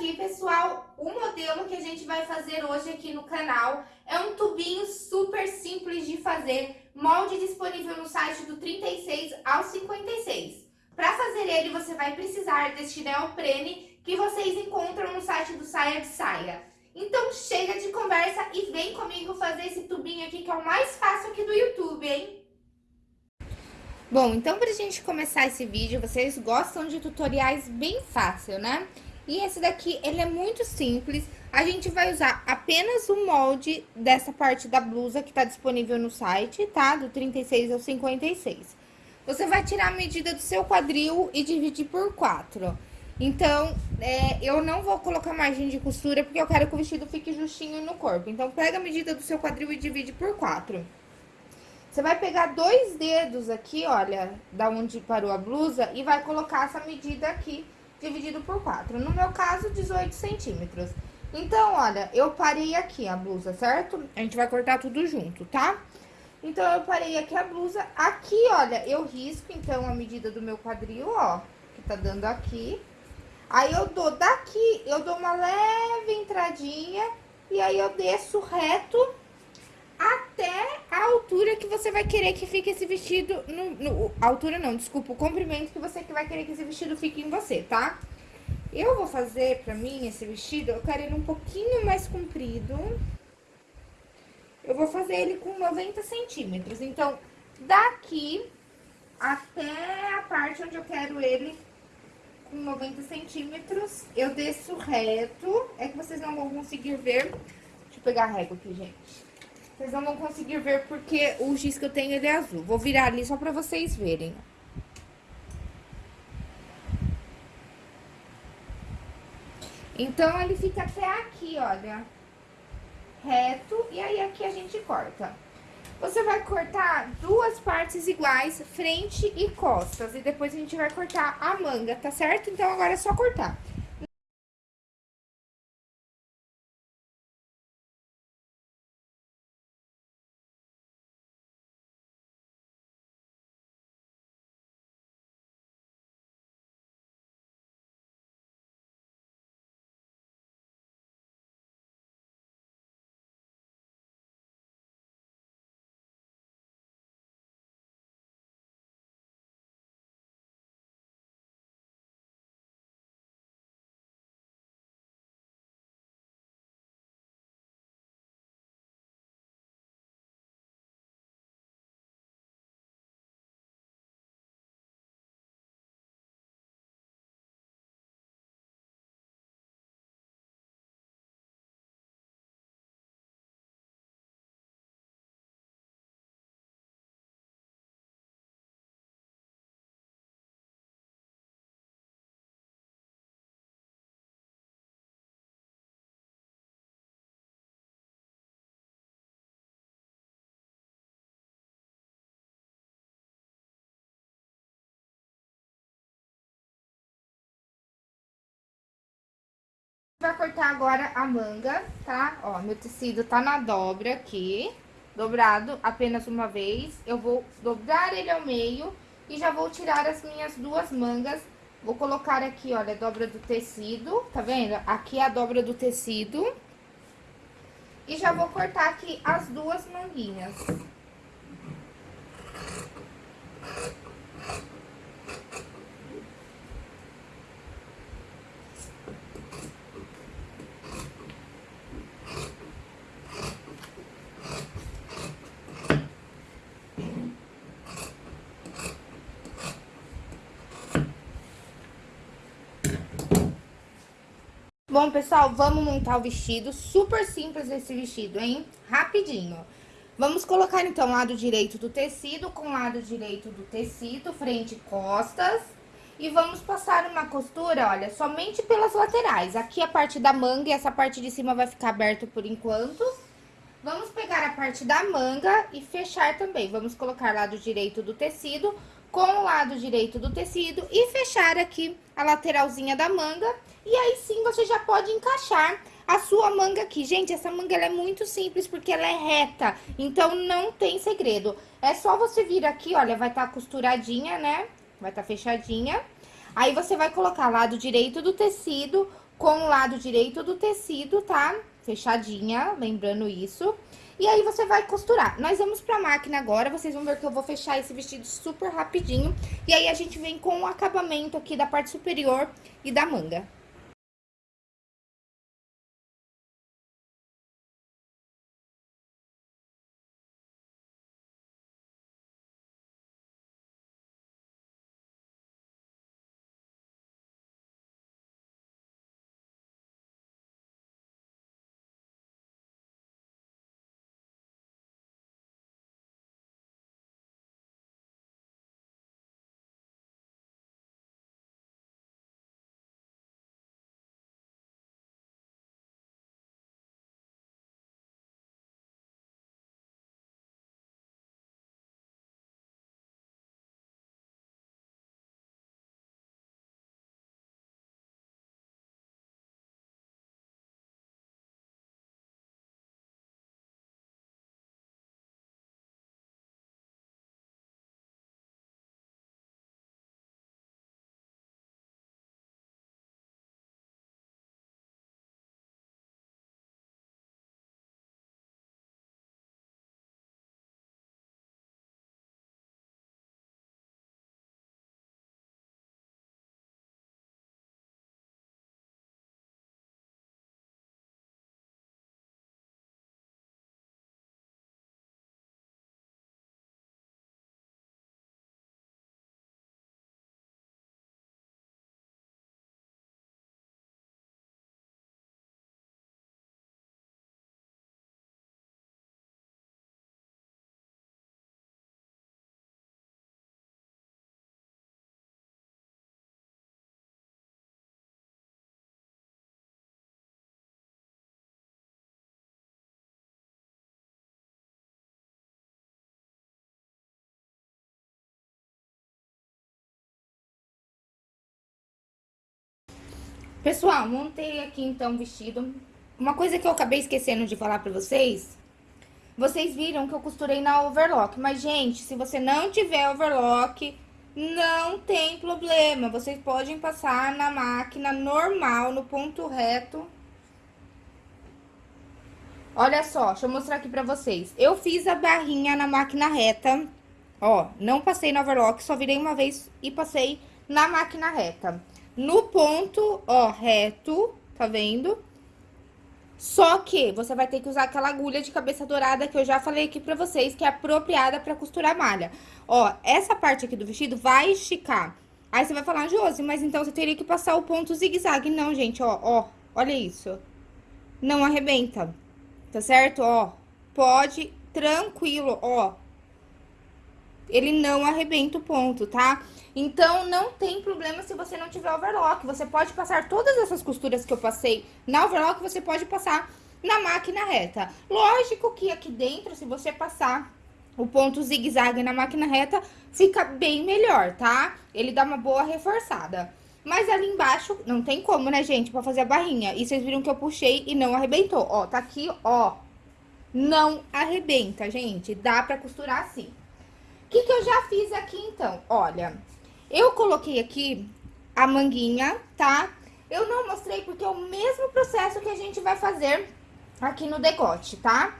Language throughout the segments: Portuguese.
aqui, pessoal, o modelo que a gente vai fazer hoje aqui no canal é um tubinho super simples de fazer, molde disponível no site do 36 ao 56. Para fazer ele, você vai precisar deste neoprene que vocês encontram no site do Saia de Saia. Então chega de conversa e vem comigo fazer esse tubinho aqui que é o mais fácil aqui do YouTube, hein? Bom, então pra gente começar esse vídeo, vocês gostam de tutoriais bem fácil, né? E esse daqui, ele é muito simples, a gente vai usar apenas o molde dessa parte da blusa que tá disponível no site, tá? Do 36 ao 56. Você vai tirar a medida do seu quadril e dividir por 4. Então, é, eu não vou colocar margem de costura, porque eu quero que o vestido fique justinho no corpo. Então, pega a medida do seu quadril e divide por 4. Você vai pegar dois dedos aqui, olha, da onde parou a blusa, e vai colocar essa medida aqui, dividido por 4. No meu caso, 18 centímetros. Então, olha, eu parei aqui a blusa, certo? A gente vai cortar tudo junto, tá? Então, eu parei aqui a blusa. Aqui, olha, eu risco, então, a medida do meu quadril, ó, que tá dando aqui. Aí, eu dou daqui, eu dou uma leve entradinha e aí eu desço reto até a altura que você vai querer que fique esse vestido, no, no, altura não, desculpa, o comprimento que você vai querer que esse vestido fique em você, tá? Eu vou fazer pra mim esse vestido, eu quero ele um pouquinho mais comprido. Eu vou fazer ele com 90 centímetros, então, daqui até a parte onde eu quero ele com 90 centímetros, eu desço reto, é que vocês não vão conseguir ver. Deixa eu pegar a régua aqui, gente. Vocês não vão conseguir ver porque o giz que eu tenho ele é azul. Vou virar ali só pra vocês verem. Então, ele fica até aqui, olha. Reto, e aí aqui a gente corta. Você vai cortar duas partes iguais, frente e costas. E depois a gente vai cortar a manga, tá certo? Então, agora é só cortar. Vai cortar agora a manga, tá? Ó, meu tecido tá na dobra aqui, dobrado apenas uma vez. Eu vou dobrar ele ao meio e já vou tirar as minhas duas mangas. Vou colocar aqui, olha, a dobra do tecido, tá vendo? Aqui é a dobra do tecido. E já vou cortar aqui as duas manguinhas. Bom, pessoal, vamos montar o vestido. Super simples esse vestido, hein? Rapidinho. Vamos colocar, então, lado direito do tecido com lado direito do tecido, frente e costas. E vamos passar uma costura, olha, somente pelas laterais. Aqui a parte da manga e essa parte de cima vai ficar aberta por enquanto. Vamos pegar a parte da manga e fechar também. Vamos colocar lado direito do tecido com o lado direito do tecido e fechar aqui a lateralzinha da manga. E aí sim você já pode encaixar a sua manga aqui. Gente, essa manga é muito simples porque ela é reta, então não tem segredo. É só você vir aqui, olha, vai estar tá costuradinha, né? Vai estar tá fechadinha. Aí você vai colocar lado direito do tecido com o lado direito do tecido, tá? Fechadinha, lembrando isso. E aí, você vai costurar. Nós vamos pra máquina agora, vocês vão ver que eu vou fechar esse vestido super rapidinho. E aí, a gente vem com o acabamento aqui da parte superior e da manga. Pessoal, montei aqui então o vestido. Uma coisa que eu acabei esquecendo de falar pra vocês, vocês viram que eu costurei na overlock. Mas, gente, se você não tiver overlock, não tem problema. Vocês podem passar na máquina normal, no ponto reto. Olha só, deixa eu mostrar aqui pra vocês. Eu fiz a barrinha na máquina reta, ó, não passei na overlock, só virei uma vez e passei na máquina reta no ponto, ó, reto, tá vendo? Só que você vai ter que usar aquela agulha de cabeça dourada que eu já falei aqui pra vocês, que é apropriada pra costurar malha. Ó, essa parte aqui do vestido vai esticar. Aí você vai falar, Josi, mas então você teria que passar o ponto zigue-zague. Não, gente, ó, ó, olha isso. Não arrebenta, tá certo? Ó, pode, tranquilo, ó. Ele não arrebenta o ponto, tá? Então, não tem problema se você não tiver overlock. Você pode passar todas essas costuras que eu passei na overlock, você pode passar na máquina reta. Lógico que aqui dentro, se você passar o ponto zigue-zague na máquina reta, fica bem melhor, tá? Ele dá uma boa reforçada. Mas ali embaixo, não tem como, né, gente, pra fazer a barrinha. E vocês viram que eu puxei e não arrebentou. Ó, tá aqui, ó. Não arrebenta, gente. Dá pra costurar assim. O que que eu já fiz aqui, então? Olha, eu coloquei aqui a manguinha, tá? Eu não mostrei porque é o mesmo processo que a gente vai fazer aqui no decote, tá?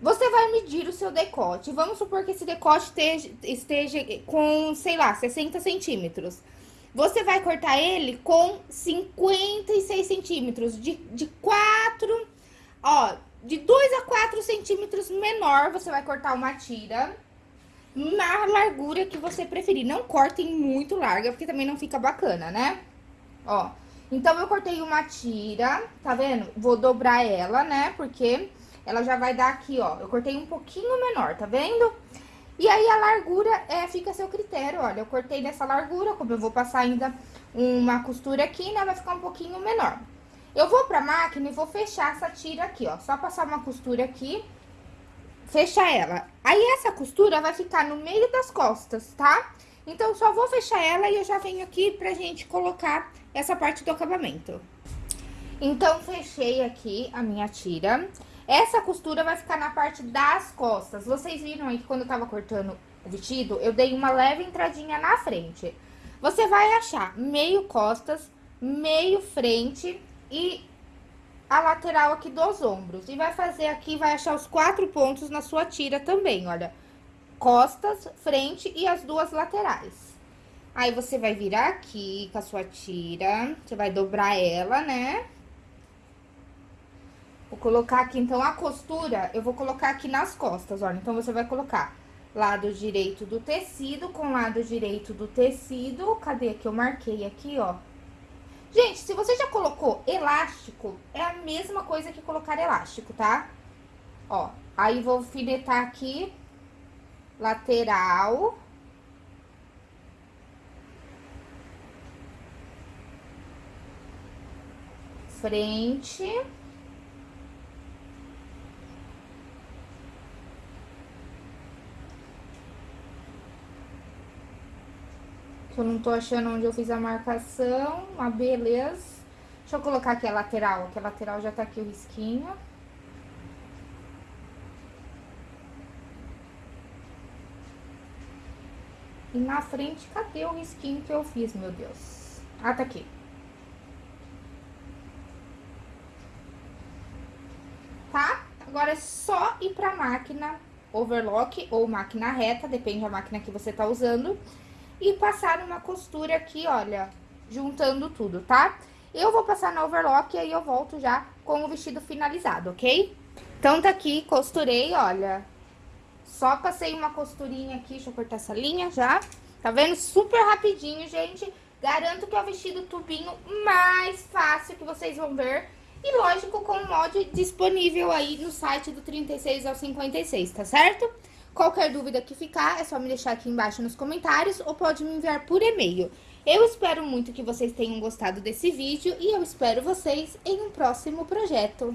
Você vai medir o seu decote. Vamos supor que esse decote esteja, esteja com, sei lá, 60 centímetros. Você vai cortar ele com 56 centímetros, de, de 4, ó, de 2 a 4 centímetros menor, você vai cortar uma tira na largura que você preferir. Não cortem muito larga, porque também não fica bacana, né? Ó, então eu cortei uma tira, tá vendo? Vou dobrar ela, né? Porque ela já vai dar aqui, ó. Eu cortei um pouquinho menor, tá vendo? E aí a largura é, fica a seu critério, olha. Eu cortei nessa largura, como eu vou passar ainda uma costura aqui, né? Vai ficar um pouquinho menor. Eu vou pra máquina e vou fechar essa tira aqui, ó. Só passar uma costura aqui fechar ela. Aí, essa costura vai ficar no meio das costas, tá? Então, só vou fechar ela e eu já venho aqui pra gente colocar essa parte do acabamento. Então, fechei aqui a minha tira. Essa costura vai ficar na parte das costas. Vocês viram aí que quando eu tava cortando o vestido, eu dei uma leve entradinha na frente. Você vai achar meio costas, meio frente e a lateral aqui dos ombros. E vai fazer aqui, vai achar os quatro pontos na sua tira também, olha. Costas, frente e as duas laterais. Aí, você vai virar aqui com a sua tira, você vai dobrar ela, né? Vou colocar aqui, então, a costura, eu vou colocar aqui nas costas, olha. Então, você vai colocar lado direito do tecido com lado direito do tecido. Cadê que eu marquei aqui, ó? Gente, se você já colocou elástico, é a mesma coisa que colocar elástico, tá? Ó, aí vou alfinetar aqui, lateral. Frente. Eu não tô achando onde eu fiz a marcação, uma beleza. Deixa eu colocar aqui a lateral, que a lateral já tá aqui o risquinho. E na frente, cadê o risquinho que eu fiz, meu Deus? Ah, tá aqui. Tá? Agora é só ir pra máquina overlock ou máquina reta, depende da máquina que você tá usando e passar uma costura aqui, olha, juntando tudo, tá? Eu vou passar na overlock e aí eu volto já com o vestido finalizado, ok? Então, tá aqui, costurei, olha, só passei uma costurinha aqui, deixa eu cortar essa linha já, tá vendo? Super rapidinho, gente, garanto que é o vestido tubinho mais fácil que vocês vão ver e, lógico, com o molde disponível aí no site do 36 ao 56, tá certo? Qualquer dúvida que ficar, é só me deixar aqui embaixo nos comentários ou pode me enviar por e-mail. Eu espero muito que vocês tenham gostado desse vídeo e eu espero vocês em um próximo projeto.